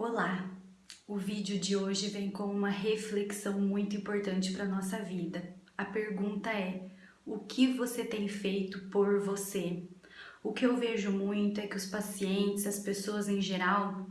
Olá! O vídeo de hoje vem com uma reflexão muito importante para nossa vida. A pergunta é, o que você tem feito por você? O que eu vejo muito é que os pacientes, as pessoas em geral,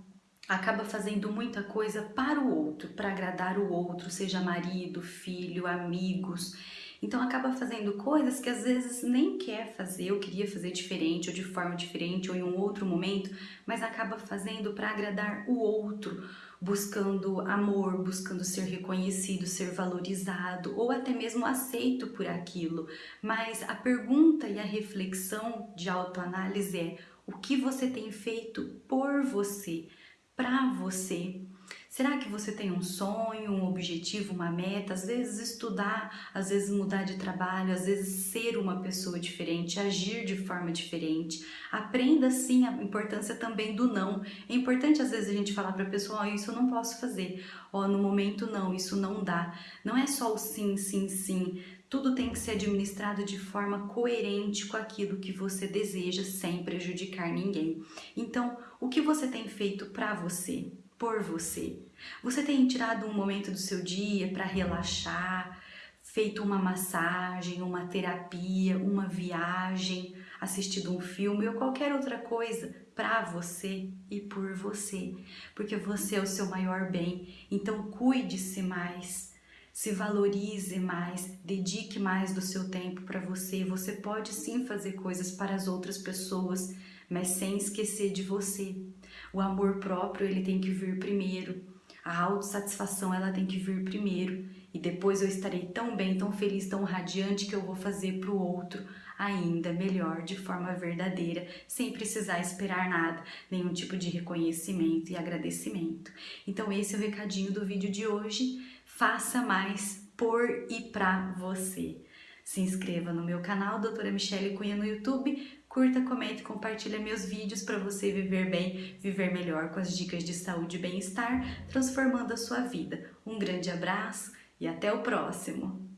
acaba fazendo muita coisa para o outro, para agradar o outro, seja marido, filho, amigos, então acaba fazendo coisas que às vezes nem quer fazer, ou queria fazer diferente, ou de forma diferente, ou em um outro momento, mas acaba fazendo para agradar o outro, buscando amor, buscando ser reconhecido, ser valorizado, ou até mesmo aceito por aquilo. Mas a pergunta e a reflexão de autoanálise é o que você tem feito por você, para você, Será que você tem um sonho, um objetivo, uma meta? Às vezes estudar, às vezes mudar de trabalho, às vezes ser uma pessoa diferente, agir de forma diferente. Aprenda sim a importância também do não. É importante às vezes a gente falar para a pessoa, oh, isso eu não posso fazer, oh, no momento não, isso não dá. Não é só o sim, sim, sim. Tudo tem que ser administrado de forma coerente com aquilo que você deseja, sem prejudicar ninguém. Então, o que você tem feito para você? Por você. Você tem tirado um momento do seu dia para relaxar, feito uma massagem, uma terapia, uma viagem, assistido um filme ou qualquer outra coisa para você e por você, porque você é o seu maior bem. Então cuide-se mais, se valorize mais, dedique mais do seu tempo para você. Você pode sim fazer coisas para as outras pessoas, mas sem esquecer de você. O amor próprio, ele tem que vir primeiro. A autossatisfação, ela tem que vir primeiro. E depois eu estarei tão bem, tão feliz, tão radiante que eu vou fazer para o outro ainda melhor, de forma verdadeira, sem precisar esperar nada, nenhum tipo de reconhecimento e agradecimento. Então esse é o recadinho do vídeo de hoje. Faça mais por e para você. Se inscreva no meu canal, Doutora Michele Cunha no YouTube, curta, comente, compartilha meus vídeos para você viver bem, viver melhor com as dicas de saúde e bem-estar, transformando a sua vida. Um grande abraço e até o próximo!